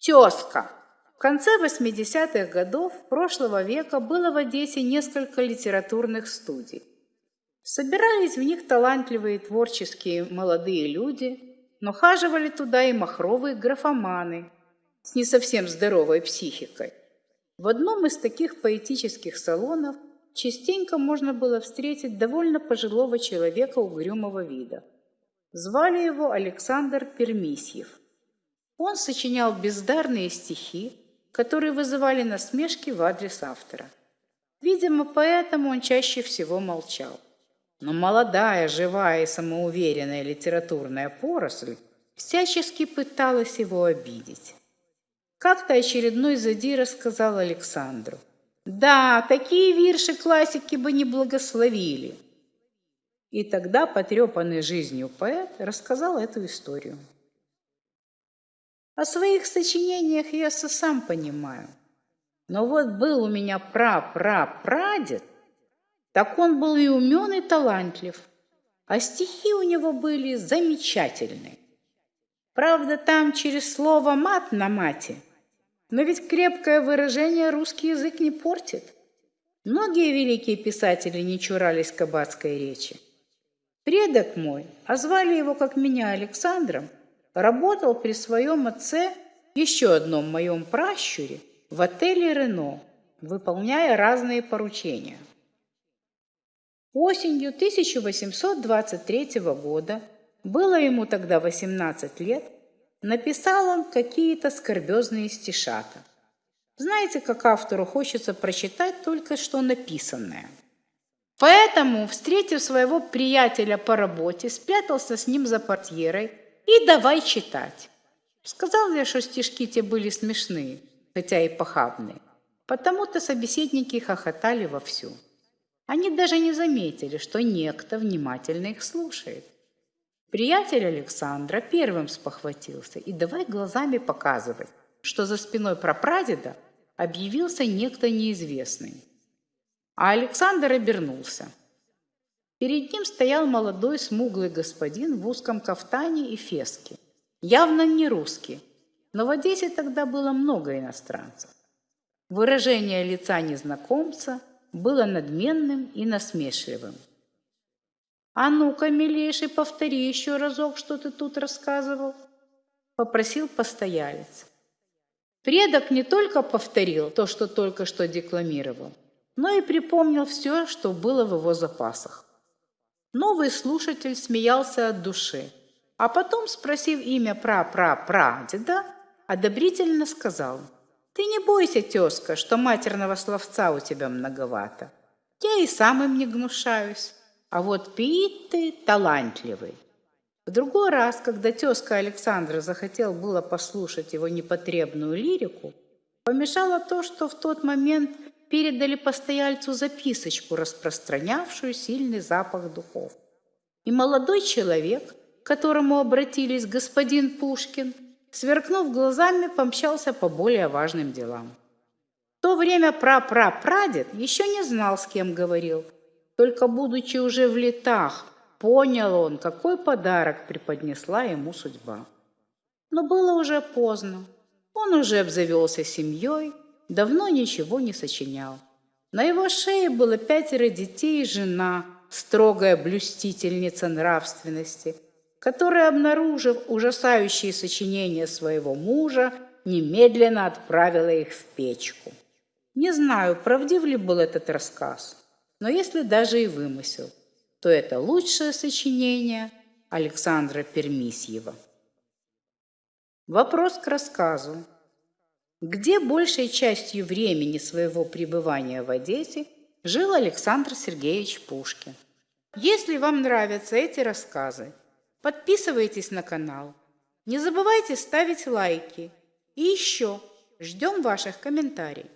Тезка. В конце 80-х годов прошлого века было в Одессе несколько литературных студий. Собирались в них талантливые творческие молодые люди, но хаживали туда и махровые графоманы с не совсем здоровой психикой. В одном из таких поэтических салонов частенько можно было встретить довольно пожилого человека угрюмого вида. Звали его Александр Пермисьев. Он сочинял бездарные стихи, которые вызывали насмешки в адрес автора. Видимо, поэтому он чаще всего молчал. Но молодая, живая и самоуверенная литературная поросль всячески пыталась его обидеть. Как-то очередной задира сказал Александру, «Да, такие вирши классики бы не благословили». И тогда потрепанный жизнью поэт рассказал эту историю. О своих сочинениях я сам понимаю. Но вот был у меня пра-пра-прадед, так он был и умен, и талантлив, а стихи у него были замечательные. Правда, там через слово «мат» на мате, но ведь крепкое выражение русский язык не портит. Многие великие писатели не чурались кабацкой речи. Предок мой, а звали его, как меня, Александром, работал при своем отце, еще одном моем пращуре, в отеле «Рено», выполняя разные поручения. Осенью 1823 года, было ему тогда 18 лет, написал он какие-то скорбезные стишата. Знаете, как автору хочется прочитать только что написанное. Поэтому, встретив своего приятеля по работе, спрятался с ним за портьерой и давай читать. Сказал я, что стишки те были смешные, хотя и похабные. Потому-то собеседники хохотали вовсю. Они даже не заметили, что некто внимательно их слушает. Приятель Александра первым спохватился и давай глазами показывать, что за спиной прапрадеда объявился некто неизвестный. А Александр обернулся. Перед ним стоял молодой смуглый господин в узком кафтане и феске. Явно не русский, но в Одессе тогда было много иностранцев. Выражение лица незнакомца – было надменным и насмешливым. «А ну-ка, милейший, повтори еще разок, что ты тут рассказывал», — попросил постоялец. Предок не только повторил то, что только что декламировал, но и припомнил все, что было в его запасах. Новый слушатель смеялся от души, а потом, спросив имя пра-пра-прадеда, одобрительно сказал — ты не бойся, тезка, что матерного словца у тебя многовато. Я и сам им не гнушаюсь. А вот пить ты талантливый. В другой раз, когда тезка Александра захотел было послушать его непотребную лирику, помешало то, что в тот момент передали постояльцу записочку, распространявшую сильный запах духов. И молодой человек, к которому обратились господин Пушкин, сверкнув глазами, помчался по более важным делам. В то время пра-пра-прадед еще не знал, с кем говорил. Только будучи уже в летах, понял он, какой подарок преподнесла ему судьба. Но было уже поздно. Он уже обзавелся семьей, давно ничего не сочинял. На его шее было пятеро детей и жена, строгая блюстительница нравственности – которая, обнаружив ужасающие сочинения своего мужа, немедленно отправила их в печку. Не знаю, правдив ли был этот рассказ, но если даже и вымысел, то это лучшее сочинение Александра Пермисьева. Вопрос к рассказу. Где большей частью времени своего пребывания в Одессе жил Александр Сергеевич Пушкин? Если вам нравятся эти рассказы, Подписывайтесь на канал. Не забывайте ставить лайки. И еще ждем ваших комментариев.